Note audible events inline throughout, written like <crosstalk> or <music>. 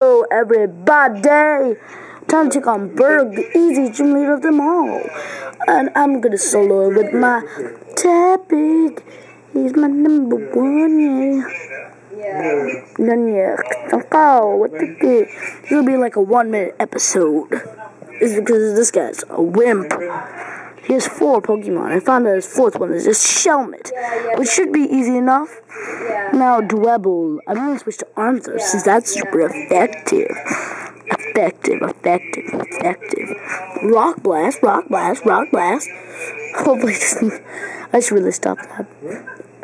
Hello, everybody! Time to on Burgh, the easy gym leader of them all. And I'm gonna solo with my topic. He's my number one, yeah. Yeah. Oh, what the? This will be like a one minute episode. It's because this guy's a wimp. He has four Pokemon. I found out his fourth one is just Shelmet, which should be easy enough. Now, Dwebble. I'm going to switch to Arms though, since that's super effective. Effective, effective, effective. Rock Blast, Rock Blast, Rock Blast. Hopefully, it doesn't. I should really stop that.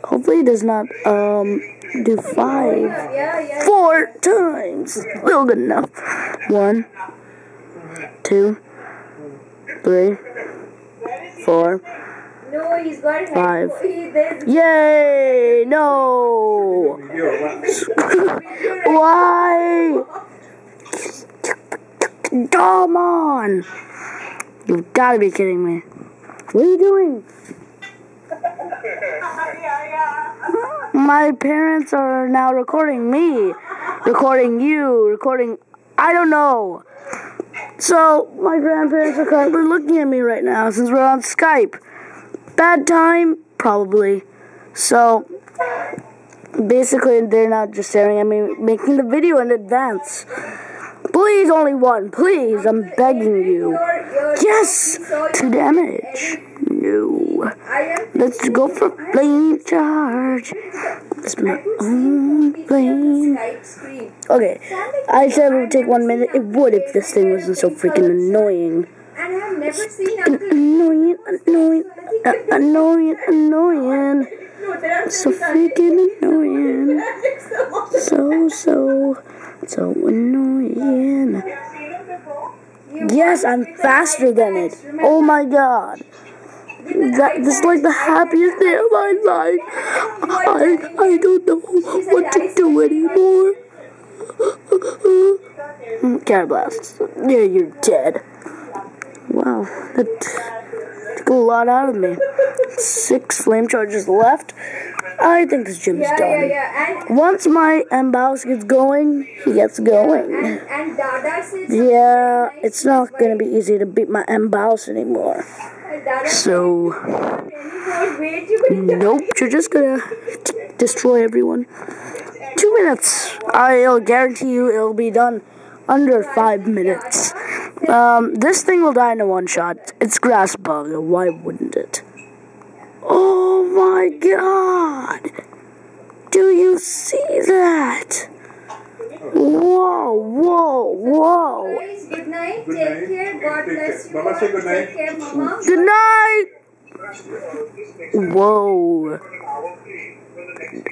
Hopefully, it does not um do five, four times. Still good enough. One, two, three four, No, he's got Five. <laughs> Yay! No! <laughs> Why? Come on! You've gotta be kidding me. What are you doing? My parents are now recording me, recording you, recording. I don't know. So, my grandparents are currently looking at me right now since we're on Skype. Bad time? Probably. So, basically, they're not just staring at me, making the video in advance. Please, only one. Please, I'm begging you. Yes! Two damage. Let's go for flame charge. It's my own screen. Okay, I said it would take one minute. It would if this thing wasn't so freaking annoying. Annoying, annoying, annoying, annoying. So freaking annoying. So, so, so annoying. Yes, I'm faster than it. Oh my god. That, this is like the happiest day of my life. I, I don't know what to do anymore. Car blast. Yeah, you're dead. Wow, that took a lot out of me. Six flame charges left. I think this gym is Yeah, yeah, done. yeah. And Once my Mbaus gets going, he gets going. and and Yeah, it's not gonna be easy to beat my Mbaus anymore. So, nope, you're just gonna destroy everyone. Two minutes. I'll guarantee you it'll be done under five minutes. Um, this thing will die in a one shot. It's grass bug. Why wouldn't it? Oh my god! Do you see that? Whoa, whoa, whoa! Guys, good night. Take care. God bless you. Baba, all. say good night. Take care, Mama. Good night! Whoa.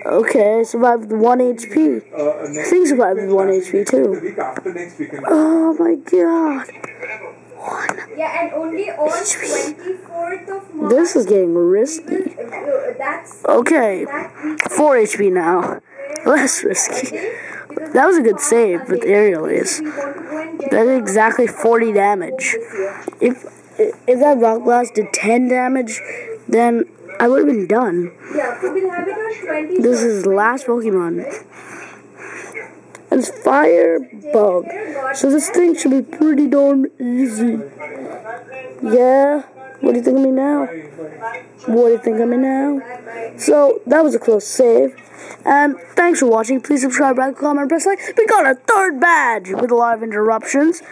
Okay, I survived with 1 HP. Uh, I think survived with 1 HP too. week after next weekend. Oh my god. One. Yeah, and only on 24th of March. This is getting risky. uh, Okay, 4 HP now. Less risky. That was a good save with aerial That did exactly 40 damage. If if that rock blast did 10 damage, then I would have been done. Yeah, so we'll have it on 20th. This is last Pokemon. And it's Fire Bug. So this thing should be pretty darn easy. Yeah? What do you think of me now? What do you think of me now? So that was a close save. And thanks for watching. Please subscribe, like, comment, press like. We got a third badge with a lot of interruptions.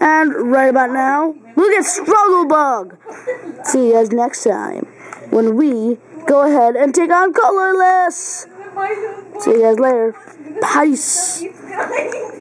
And right about now, look at Struggle Bug. See you guys next time when we go ahead and take on Colorless. See you guys later. Peace.